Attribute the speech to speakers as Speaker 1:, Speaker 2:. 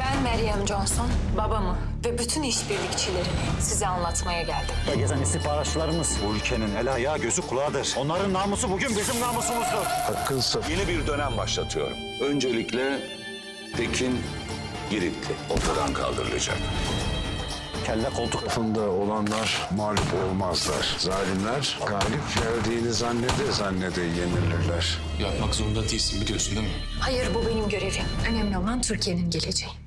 Speaker 1: Ben Meryem Johnson, babamı ve bütün işbirlikçilerini size anlatmaya geldim.
Speaker 2: Gezen istihbaratçılarımız bu ülkenin el ayağı gözü kulağıdır. Onların namusu bugün bizim namusumuzdur.
Speaker 3: Hakkınsa
Speaker 4: Yeni bir dönem başlatıyorum. Öncelikle Tekin Giritli ortadan kaldırılacak.
Speaker 2: Kelle koltuk
Speaker 3: tarafında olanlar mağlup olmazlar. Zalimler galip geldiğini zannede zannede yenilirler.
Speaker 5: Yapmak zorunda değilsin biliyorsun değil mi?
Speaker 1: Hayır bu benim görevim. Önemli olan Türkiye'nin geleceği.